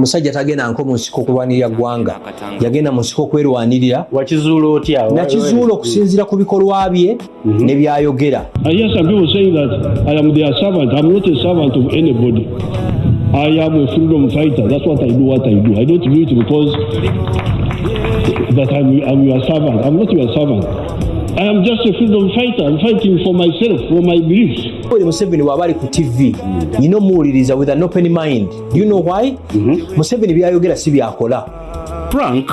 omusajja tagenda nko mu nsiko okulwanirira ggwanga yagenda mu nsiko otya nakizuula okusinziira ku bikolwa bye ne byayogera I hear some people saying that I am their servant. I'm not a servant of anybody. I am a freedom fighter. That's what I do, what I do. I don't do it because that I'm, I'm your servant. I'm not your servant. I am just a freedom fighter. I'm fighting for myself, for my beliefs. Yoweri Museveni bw'aba ali ku tv nina omuwuliriza with an open mind. Do you know why? Museveni byayogera si byakola frank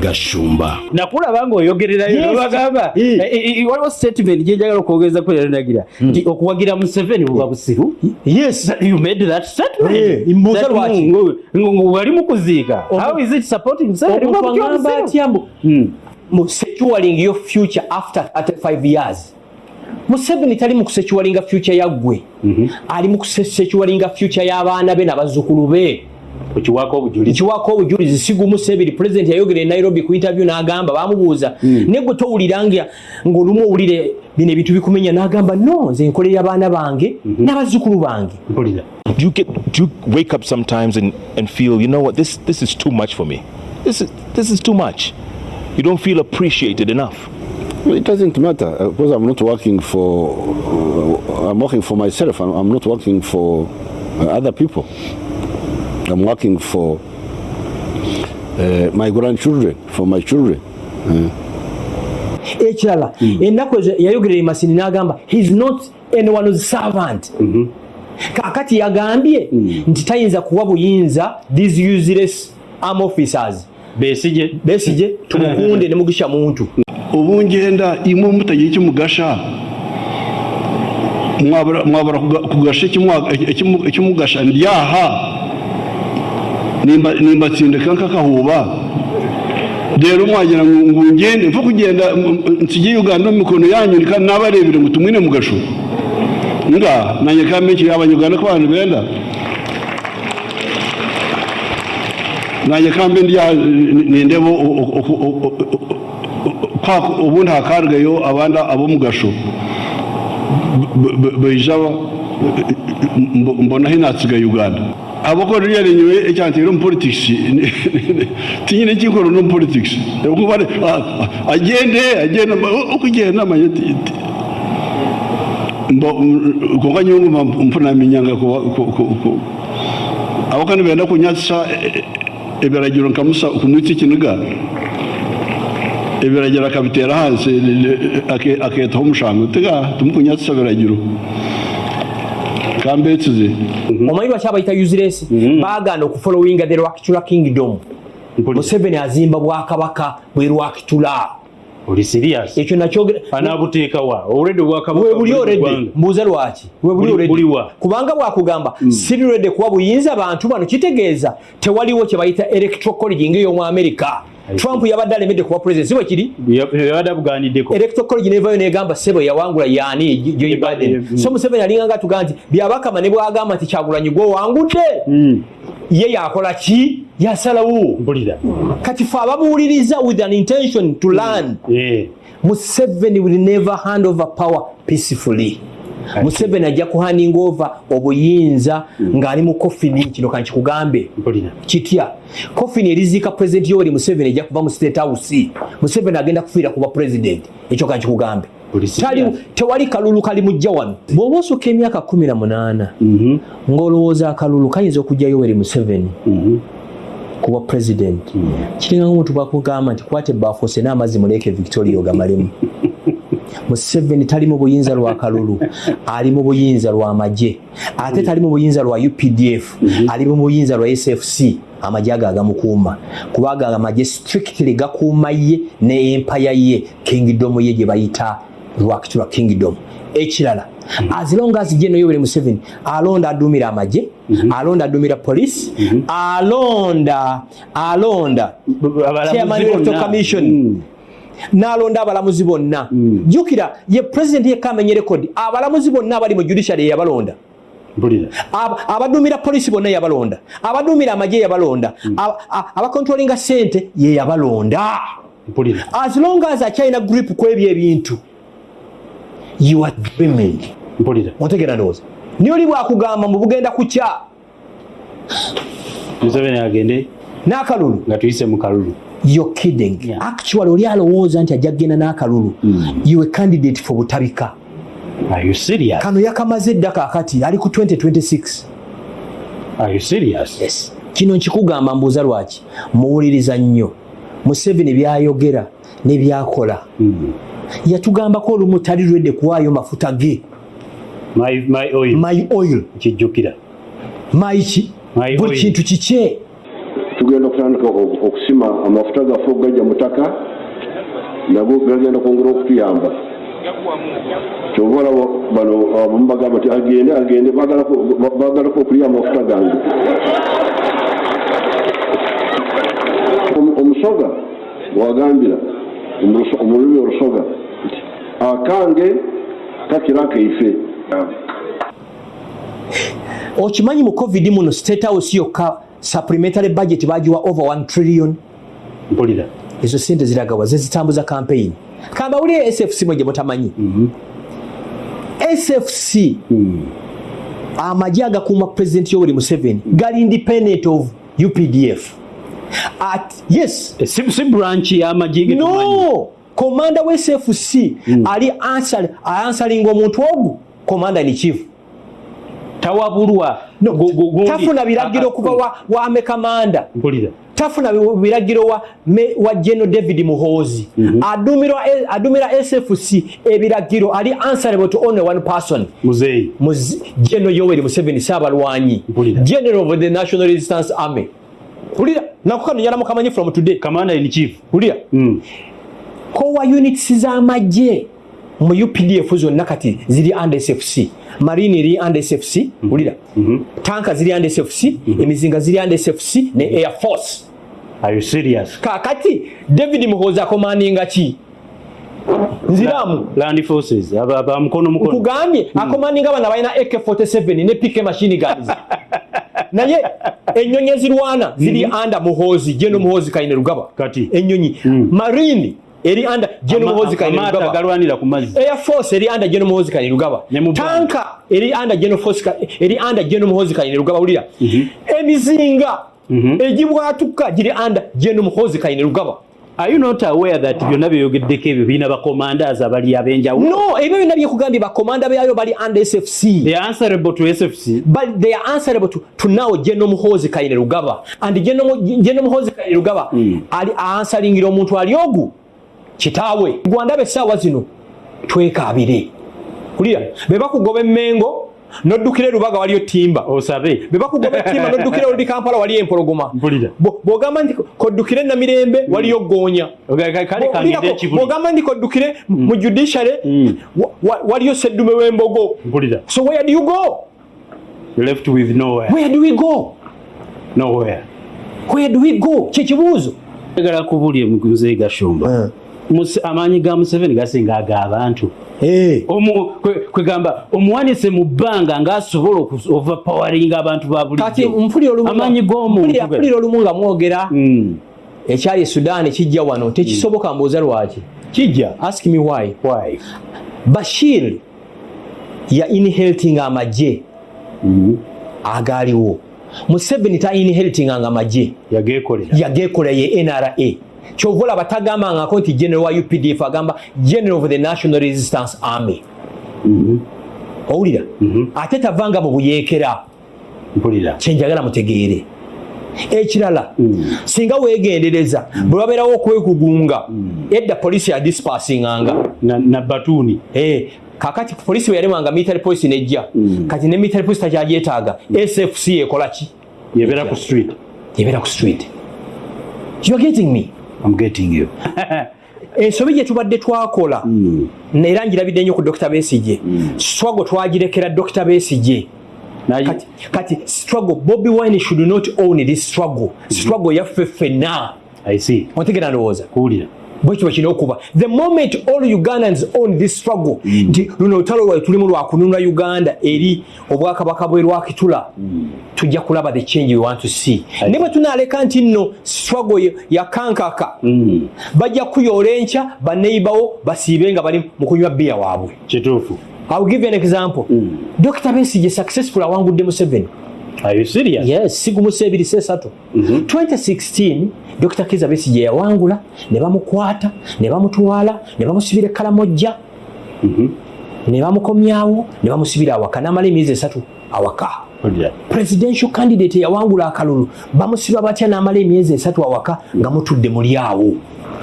gashumba. Nakulaba ngaoyogererayo Yes. nobagamba Eh. Eh, eh, waliwo statement gyenjagala okwogeza ko yalinagira nti okuwagira museveni buba busiru yes. You made that statement? That lwaki? ngo- ngo- ngo wali mukuziika. Omu- how is it supporting museveni? Omuntu Buba Mm. mu securing your future after 35 years. Museveni tali mu kusecuwalinga future yaggwe ali mu kusecuwalinga future y'abaana be n'abazzukulu be. Okiwaako obujulizi nkiwako obujulizi sigumu sebiri pulezidenti yayogera e nairobi ku interview n'agamba bamubuuza ne gwe towulira nga ng'olumu owulire bino ebintu bikumenya? N'agamba no nze nkolera abaana bange n'abazzukulu bange. Do you get do you wake up sometimes and, and feel you know what? This this is too much for me. This is this is too much you don't feel appreciated enough Well, It doesn't matter uh, because I'm not working for. Uh, I'm working for myself. I'm, I'm not working for uh, other people. I'm working for uh, my grandchildren, for my children. ekirala ennaku ezo yayogerera emasini n'agamba heis not anyone's servant kakati yagambye nti tayinza kuwa buyinza these useless arm officers besige besige tumukunde eh. nimugisha muntu ubungenda imwe mutagiye cyumugasha mwabara kugasha cyumugasha ndyaha nimba nimba tsindeka nkakahuba rero mwagera ngo ngende mfa kugenda nsigiye uganda mikono yanyu naba arebera ngo tumwine mugasho. Nga nanye kamekiri abanyuganda ko abantu benda. Nanye kambe ndya nindebo ubundi hakargayo abandi abo mu gasho beija mbona hinatsiga uganda. Abakora ryarenyewe ecyantero mu politics tinyine kikoro no politics. Kuba agende agenda ukugenda amanye mbo konga nyungu mpuna minyanga ko abakani benda kunyatsa ebiragiro nkamusa kumwitsa ikiniga ibiragiro akabitera hasi aketaho umushango tega tumukunyatsa ibiragiro kambetsize omanyi lwaki abayita useless? Baagaana okufollowinga the rwakitula kingdom. Museveni azimba bwakabaka bwe rwakitula oli serious? Ekyo nakyogera anaabuteekawa olredde obwakabaka webuli buli oredde ggwanga. mbuuza lwaki? Webuli buliwa. kubanga bwakugamba siri redde kuwa buyinza abantu bano. Kitegeeza tewaliwo kye bayita electoral college ng'ey'omu america. Trump yabadde alemedde kuba president. Si bwe kiri? Yabadde electoral college nevayo negamba sebo yawangula yaani joe biden. Mm. so museveni alinganga tugaa nti byabakama ne bwagamba nti kyagulanyi gwe owangudde ye yakola ki yasalawo mpulira kati fe ababuuliriza with an intention to learn. Eh, museveni will never hand over power peacefully. Museveni ajja kuhanding over obuyinza ng'ali mu kofini kino kankikugambe mpulira kitya? Kofini eriziika pulezidenti yoweri museveni ejja kuva mu state house. Museveni agenda kufiira kuba pulezidenti ekyo kankikugambe Tali- serious. tewali kalulu kali mujja wano. Bw'oba osukka emyaka 18 ng'olowooza akalulu kayinza okujja yoweri museveni kuba pulezidenti kiringa omuntu bwakugamba nti kwata ebbaafu ose n'amazzi muleeke victoria ogamalemu museveni tali mu buyinza lwa kalulu ali mu buyinza lwa magye ate tali mu buyinza lwa updf ali mu buyinza lwa sfc amagye ago agamukuuma. Kuba ago amagye strictly gakuuma ye ne empaya ye kingdom ye gye bayita lwakitulwa kingdom ekirala. As long as je noyoweri museveni alonda aduumira amagye alonda aduumira police alonda alonda Abalamuzi chairman electoral commission. Mm. n'alonda abalamuzi bonna. Jjukira ye pulezidenti yekka amenye rekodi abalamuzi bonna abali mu judiciary yabalonda. Mpulira Ab- abaduumira polisi bonna yabalonda. Abaduumira amagye yabalonda. Aba- a- abakontrolinga sente ye yabalonda. As long as akyalina grip ku ebyo ebintu you are dreaming. Mpulira. Otegeera ndowooza. Niyo oli bwakugamba mu bugenda kukya. Museveni agende n'akalulu. nga tuyise mu kalulu. You're kidding. Yeah. actually oli alowooza nti ajja kgenda n'akalulu. You a candidate for butabika. Are you serious? Kano yakamaze edda kaakati ali ku 2026 are you serious? Yes. kino nkikugamba mbuuza lwaki? Muwuliriza nnyo. Museveni byayogera ne byakola yatugambako olumu tali lwedde kuwaayo mafuta ge. My, my oil. My oil. Kijjukira. My ki? My buli oil. kintu kikye. Tugenda kutandika oku- okusima amafuta gaffe okugajja mutaka nago gagenda kwongera okutuyamba. Kyova olaba bano abamu bagamba nti agende agende bagalako- ba- bagalako okulya amafuta gange. Omu- omusoga wagambira omu luso- omu lulimi olusoga akange kakira kaife. Okimanyi mu covid muno state house yokka supplementary budget bagiwa over 1 trillion? Mpulira. Ezo sente ziragawa zezitambuza campaign. Kambawulire sfc mwe gye mutamanyi. Sfc amagye agakuuma pulezidenti yoweri museveni gali independent of updf at yes. Eh, si, branch y'amagye no komanda we sfc ali answer- ansalinga omuntu ogu komanda ni chief. Tawabulwa. No, tafuna biragiro Ah, kuva wa, wa mekamanda mpulira. Tafuna bi- biragiro wa, me- wa general david muhoozi. Adumira, adumira sfc ebiragiro ali answerable to only one person. Muzeeyi Muzi- general yoweri museveni saabalwanyi Mpulira. general of the national resistance army. Ulira nakukano nyala mukamanyi from today. Commander in chief. Ulira mm. Kowa units z'amagye mu updf zonna kati ziri under sfc marine eri under sfc ulira? Tanka ziri under sfc emizinga ziri under sfc ne air force. Are you serious? Kakati david muhoozi akomandinga ki nziramu land forces aba aba mukono mukono. Nkugambye akomandinga abana balina ak47 ne pk machine guns. Naye enyonyi ezirwana ziri under muhoozi geno muhoozi kaine rugaba. Kati. enyonyi. Marine eri under ku mazzi. Air force eri general muhoozi kaine rugaba Ne mu Bwanga. tanka eri under general force Ka- eri under general muhoozi kaine rugaba wulira emizinga egibwatuka giri under general muhoozi kaine rugaba are you not aware that byonna byeyogeddeko ebyo birina bacommanders abali ab'enjawulo? No ebyo byonna byekugambye bakomanda byayo bali under sfc they are answerable to sfc but they are answerable to, to now general muhoozi kaine rugaba and general General muhoozi kaine rugaba ali ansalingira omuntu ali ogu kitaawe gwandaba essaawa zino twekaabire. Kulira be bakugoba emmengo noddukira erubaga waliyo timba osabe. Be bakugoba ettimba noddukira oludi kampala waliyo empologoma. Bw'ogamba nti koddukire namirembe waliyo goonya kale kale kangende Bw'olirako- ekibuli bw'ogamba nti koddukire mu judiciary wa- waliyo seddume w'embogo. So where do you go? Left with nowhere. Where do we go? Nowhere. Where do we go? Kyekibuuzo njagala kubulya muzeeyi gashumba Muse- amaanyi ga museveni gasinga ag'abantu Omu- kwe- kwegamba omuwanise mu bbanga ng'asobola oku- overpowaringa abantu ba bulijjo. Mpulira olumu nga- nga mwogera. Mm. ekyali e sudan kijja wano tekisoboka mbuuza lwaki? Kijja. Ask me why. Why? bashir ya inheriting amagye agaaliwo. Museveni ta inheritinganga magye yageekolera. Yagekola ye nra kyova olaba tagambangako nti general wa updf agamba general of the national resistance army. Owulira? Ate tavanga mu buyeekera kyenjagala mutegeere. Ekirala singa weegendereza bwe babeerawo okwekugunga edda polisi yadispasinganga. Na- na batuuni Eh, kakati polisi bwe yalemwanga military police nejja kati ne military police takyagyetaaga sfc ekola ki? Yebeera ku street. Ebeera ku street. You are getting me I'm getting you. Ensobi gye tubadde twakola era njirabidde nnyo ku dr besige struggle twagirekera dr besige Naye- kati, struggle bobi wine should not own this struggle. Struggle yaffe ffenna. I see. Otegera ndowooza. Kuwulira bwekyo bwekirina okuba. The moment all ugandans own this struggle nti luno olutalo lwai tulimu lwakununula uganda eri obwakabaka bwe lwakitula tujja kulaba the change we want to see. Ne bwe tunaaleka nti nno struggle yakankaka bajja kuyoola enkya baneibawo basiibe nga bali mu kunywa bbiya waabwe. Kituufu. Iwill give you an example. Dr besige successful awangudde museveni Are you serious? yes sigumusa ebiri sesatu 2016 dr kiza besigye yawangula ne bamukwata ne bamutwala ne bamusibira ekalamojja ne bamukomyawo ne bamusibira awaka. Namala emyezi esatu awaka. Presidential candidate yawangula akalulu bamusiba batya n'amala emyezi esatu awaka nga mutudde muli awo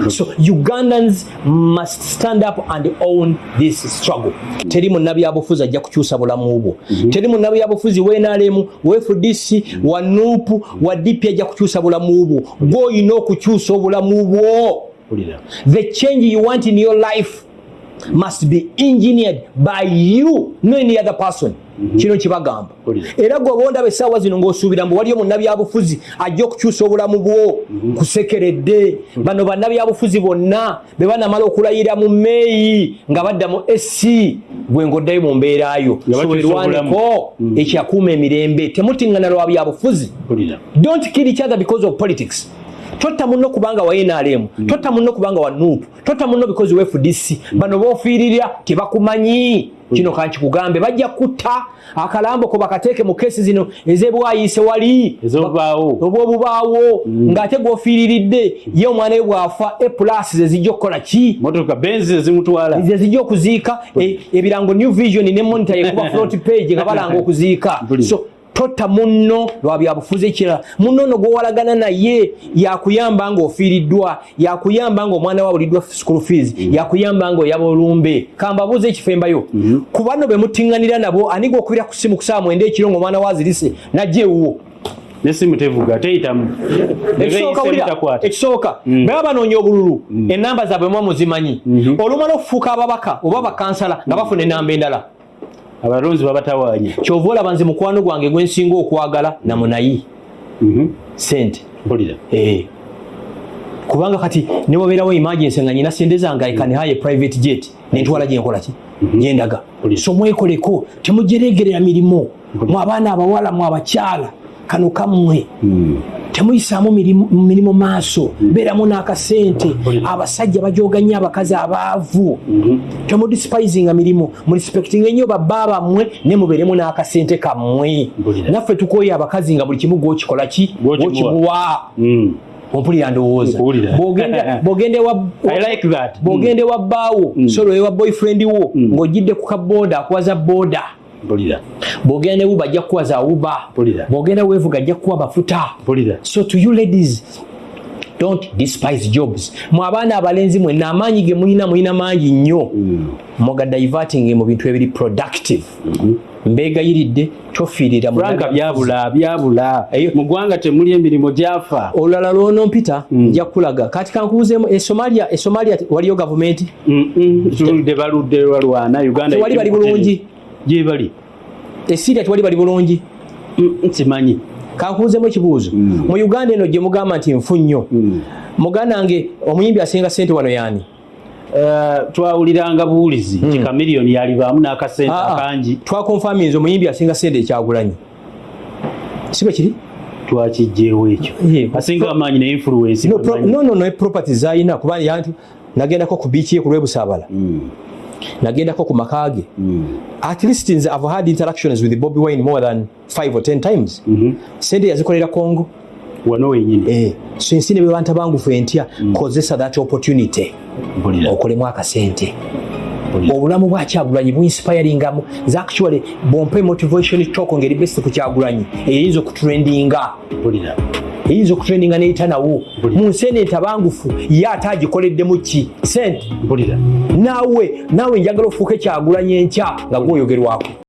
so ugandans must stand up and own this struggle. Teri munnabyabufuzi ajja kukyusa bulamu bwo. Teri munnabyabufuzi wenalemu wefdc wa nupu wa dp ajja kukyusa bulamu bwo. Gwoyina okukyusa obulamu bwo. The change you want in your life must be engineered by you no any other person. Kino kibagamba era gwe obondaba essaawa zino ng'osuubira mbu waliyo munnabyabufuzi ajja okukyusa obulamu bwo kusekeredde. Bano bannabyabufuzi bonna be banamala okulayira mu meeyi nga badda mu sc gwe ng'oddayo mu mbeerayo sowerwaniko ekyakuuma emirembe temutiŋŋana lwa byabufuzi. Don't kill each other because of politics totta munno kubanga wa nrm totta munno kubanga wa nup totta munno because wa fdc bano bofiirira tebakumanyi. Kino kankikugambe bajja kutta akalambo ko bakateeke mu keesi zino ezebwayise wali. Obwobubaawo. Ng'ate gwofiiriridde ye omwana we bwafa epulas zezijja okukola ki? Zezijja okuziika. E- ebirango new vision ne monitor yekuba front page nga balanga okuziika. So totta munno lwa byabufuzi ekirala munno ono gwowalagana naye yakuyamba nga ofiiriddwa yakuyamba nga omwana wabuliddwa school fees yakuyamba nga oyaba olumbe kambabuuza ekifo embayo ku bano be mutiŋŋanira nabo ani gwokubira ku simu ku saa mwenda ekiro ng'omwana wazirise najja ewuwo? Nesimu tevuga teyitamu. Ekisooka baba banoonya obululu enamba zaabwe mwa muzimanyi. Olumala okufuuka ababaka oba bakansala nga bafuna enamba endala abalonzi babatawanya kyova olaba nze mukwano gwange gwensinga okwagala namunayi sente mpulira. Eh. kubanga kati newabeerawo emergency nga nyina sente zange I can hire private jet. Nentwala gyenkola ki? Gyendaga so mwekoleko temujeregerera mirimu. Mwe abaana abawala mwe abakyala kano kammwe temuyisaamu mirimu- maaso beeramu n'akasente. Abasajja bajoga nnyo abakazi abaavu. Temudisipizinga mirimu murespektinga ennyo babba bammwe ne mubeeremu n'akasente kammwe. Naffe tukoye abakazi nga buli kimu gwokikola ki? Gwokimuwa. Mm. ompulira ndowooza. Bw'ogenda ewa bbaawo solo ewa boyfriend wo ng'ojjidde ku kabooda akuwaza booda mpulira bw'ogenda ne uba ajja kukuwaza uba Mpulira. bw'ogenda weevuga ajja kukuwa mafuta. Mpulira so to you ladies don't despise jobs. Mwe abaana abalenzi mwenna amaanyi ge mulina mulina mangi nnyo. Muga diverting mu bintu ebiri productive. Mbeegayiridde tofiirira mu franka byabula byabula. Mu ggwanga temuli emirimu gyafa. Olulala lwono mpita nja kukulaga kati kankubuzeemu esomalia esomalia waliyo gavumenti? Mm-mm. tuludde baludde balwana uganda Tewali bali bulungi. Gye bali esiria tewali bali bulungi. Mm, simanyi kankubuzeemu ekibuuzo. Mu uganda eno gye mugamba nti nfu nnyo. Muganda wange omuyimbi asinga sente wano yaani? Eh, twawuliranga buwulizi nti kamiliyoni yalibaamu n'akasente Ah, ah. akangi. Twakonfaminza omuyimbi asinga sente ekyagulanyi. Si bwe kiri? Twakijjeewo ekyo. Asinga amaanyi ne influence no, pro, no, no, no property zayina kuba yantu nagendako ku biiki ye ku lwebusaabala nagendako ku maka ge at least nze i've had interactions with Bobby Wine more than 5 or 10 times. Sente yazikolera Congo. Wano wenyini. Eh so ensi ne bwebanta bangufu entya kozesa that opportunity. Okolemu akasente obulamu bwa kyagulanyi buinspiringamu nze actually bwompe motivation talk ngeri best ku kyagulanyi eyinza okutrendinga eyinza okutrendinga neyita nawo. Mu nsi eno entabangufu ye ate agikoleddemu ki? Sente mpulira. Naawe naawe njagala ofuuke kyagulanyi enkya nga gwoyogerwako